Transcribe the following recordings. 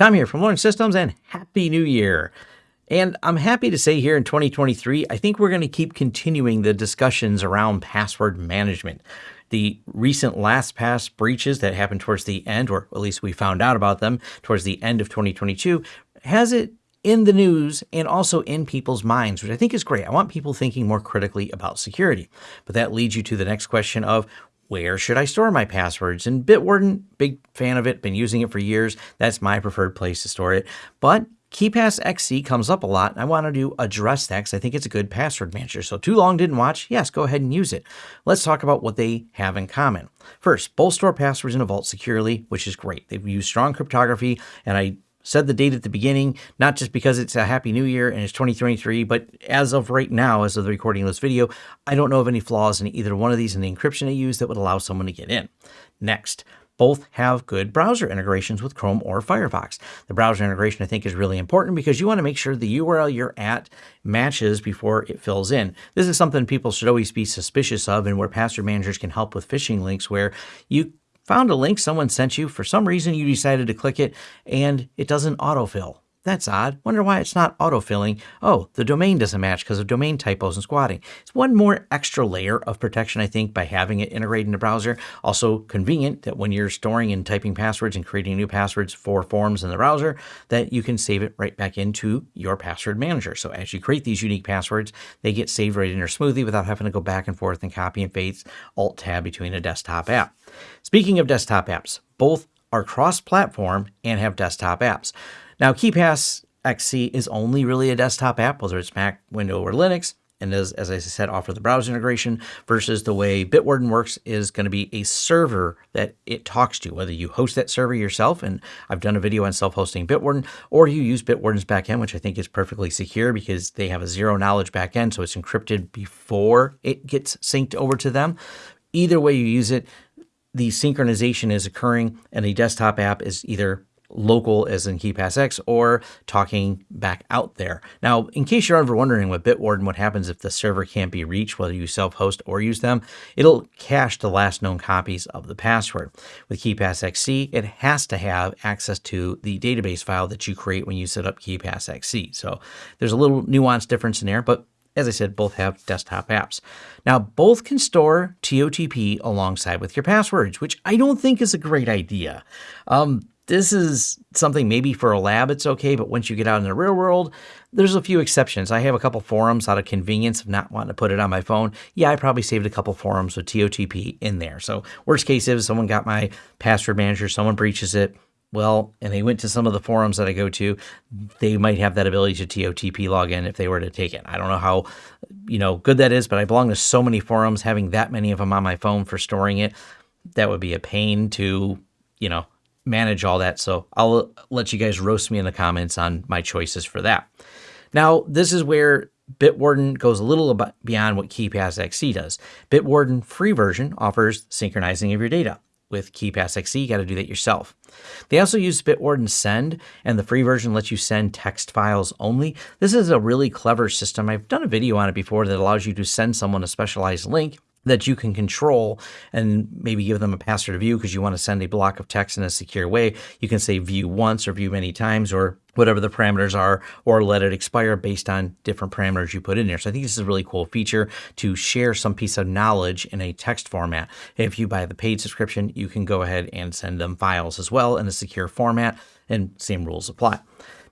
Tom here from Lawrence Systems and Happy New Year. And I'm happy to say here in 2023, I think we're going to keep continuing the discussions around password management. The recent LastPass breaches that happened towards the end, or at least we found out about them towards the end of 2022, has it in the news and also in people's minds, which I think is great. I want people thinking more critically about security. But that leads you to the next question of where should I store my passwords? And Bitwarden, big fan of it, been using it for years. That's my preferred place to store it. But KeePass XC comes up a lot. I wanted to address that because I think it's a good password manager. So too long didn't watch? Yes, go ahead and use it. Let's talk about what they have in common. First, both store passwords in a vault securely, which is great. They've used strong cryptography, and I said the date at the beginning, not just because it's a happy new year and it's 2023, but as of right now, as of the recording of this video, I don't know of any flaws in either one of these in the encryption they use that would allow someone to get in. Next, both have good browser integrations with Chrome or Firefox. The browser integration I think is really important because you want to make sure the URL you're at matches before it fills in. This is something people should always be suspicious of and where password managers can help with phishing links where you found a link someone sent you, for some reason you decided to click it, and it doesn't autofill. That's odd. Wonder why it's not autofilling. Oh, the domain doesn't match because of domain typos and squatting. It's one more extra layer of protection, I think, by having it integrated in the browser. Also convenient that when you're storing and typing passwords and creating new passwords for forms in the browser, that you can save it right back into your password manager. So as you create these unique passwords, they get saved right in your smoothie without having to go back and forth and copy and paste alt tab between a desktop app. Speaking of desktop apps, both are cross-platform and have desktop apps. Now, KeePass XC is only really a desktop app, whether it's Mac, Windows, or Linux. And as I said, offer the browser integration versus the way Bitwarden works is going to be a server that it talks to, whether you host that server yourself. And I've done a video on self-hosting Bitwarden, or you use Bitwarden's backend, which I think is perfectly secure because they have a zero knowledge backend. So it's encrypted before it gets synced over to them. Either way you use it, the synchronization is occurring and the desktop app is either local as in KeePassX or talking back out there. Now, in case you're ever wondering with Bitwarden, what happens if the server can't be reached, whether you self-host or use them, it'll cache the last known copies of the password. With KeePassXC, it has to have access to the database file that you create when you set up KeePassXC. So there's a little nuance difference in there, but as I said, both have desktop apps. Now, both can store TOTP alongside with your passwords, which I don't think is a great idea. Um, this is something maybe for a lab it's okay, but once you get out in the real world, there's a few exceptions. I have a couple forums out of convenience of not wanting to put it on my phone. Yeah, I probably saved a couple forums with TOTP in there. So worst case is someone got my password manager, someone breaches it, well, and they went to some of the forums that I go to, they might have that ability to TOTP log in if they were to take it. I don't know how, you know, good that is, but I belong to so many forums, having that many of them on my phone for storing it, that would be a pain to, you know, manage all that. So I'll let you guys roast me in the comments on my choices for that. Now, this is where Bitwarden goes a little beyond what KeePass XC does. Bitwarden free version offers synchronizing of your data. With KeePass XC, you got to do that yourself. They also use Bitwarden Send, and the free version lets you send text files only. This is a really clever system. I've done a video on it before that allows you to send someone a specialized link that you can control and maybe give them a password to view because you want to send a block of text in a secure way. You can say view once or view many times or whatever the parameters are, or let it expire based on different parameters you put in there. So I think this is a really cool feature to share some piece of knowledge in a text format. If you buy the paid subscription, you can go ahead and send them files as well in a secure format and same rules apply.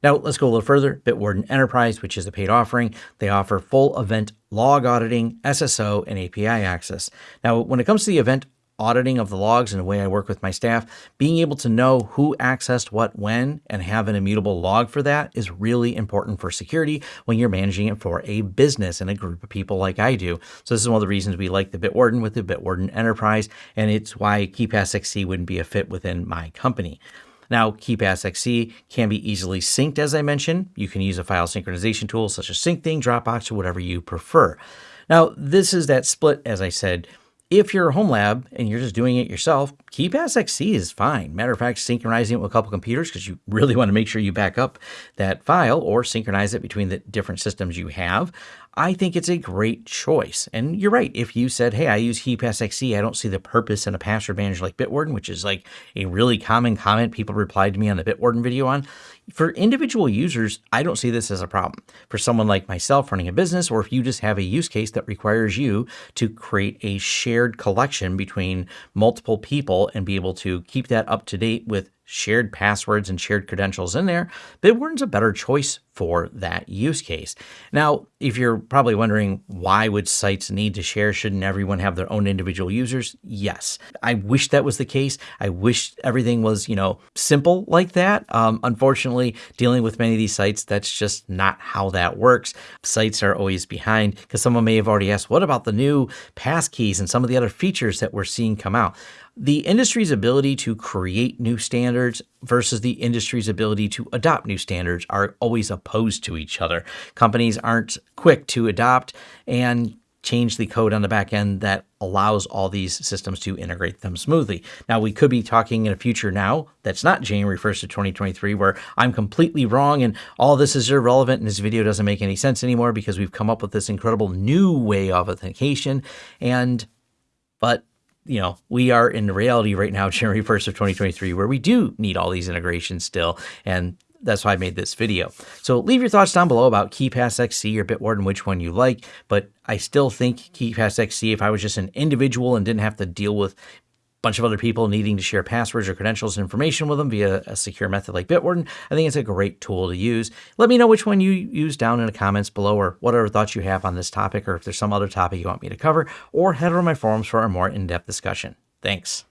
Now let's go a little further. Bitwarden Enterprise, which is a paid offering, they offer full event log auditing, SSO, and API access. Now, when it comes to the event auditing of the logs and the way I work with my staff, being able to know who accessed what when and have an immutable log for that is really important for security when you're managing it for a business and a group of people like I do. So this is one of the reasons we like the Bitwarden with the Bitwarden Enterprise, and it's why KeePass XC wouldn't be a fit within my company. Now, KeePass XC can be easily synced, as I mentioned. You can use a file synchronization tool such as SyncThing, Dropbox, or whatever you prefer. Now, this is that split, as I said. If you're a home lab and you're just doing it yourself, KeePass XC is fine. Matter of fact, synchronizing it with a couple computers because you really want to make sure you back up that file or synchronize it between the different systems you have. I think it's a great choice. And you're right. If you said, hey, I use KeePass XC, I don't see the purpose in a password manager like Bitwarden, which is like a really common comment people replied to me on the Bitwarden video on. For individual users, I don't see this as a problem. For someone like myself running a business, or if you just have a use case that requires you to create a shared collection between multiple people and be able to keep that up to date with shared passwords and shared credentials in there, Bitwarden's a better choice for that use case. Now, if you're probably wondering why would sites need to share, shouldn't everyone have their own individual users? Yes. I wish that was the case. I wish everything was, you know, simple like that. Um, unfortunately, dealing with many of these sites, that's just not how that works. Sites are always behind because someone may have already asked, what about the new passkeys and some of the other features that we're seeing come out? the industry's ability to create new standards versus the industry's ability to adopt new standards are always opposed to each other. Companies aren't quick to adopt and change the code on the back end that allows all these systems to integrate them smoothly. Now, we could be talking in a future now that's not January 1st of 2023, where I'm completely wrong and all this is irrelevant and this video doesn't make any sense anymore because we've come up with this incredible new way of authentication. And, but you know, we are in reality right now, January 1st of 2023, where we do need all these integrations still. And that's why I made this video. So leave your thoughts down below about KeePass XC or Bitwarden, which one you like. But I still think KeePass XC, if I was just an individual and didn't have to deal with bunch of other people needing to share passwords or credentials and information with them via a secure method like Bitwarden, I think it's a great tool to use. Let me know which one you use down in the comments below or whatever thoughts you have on this topic or if there's some other topic you want me to cover or head over to my forums for a more in-depth discussion. Thanks.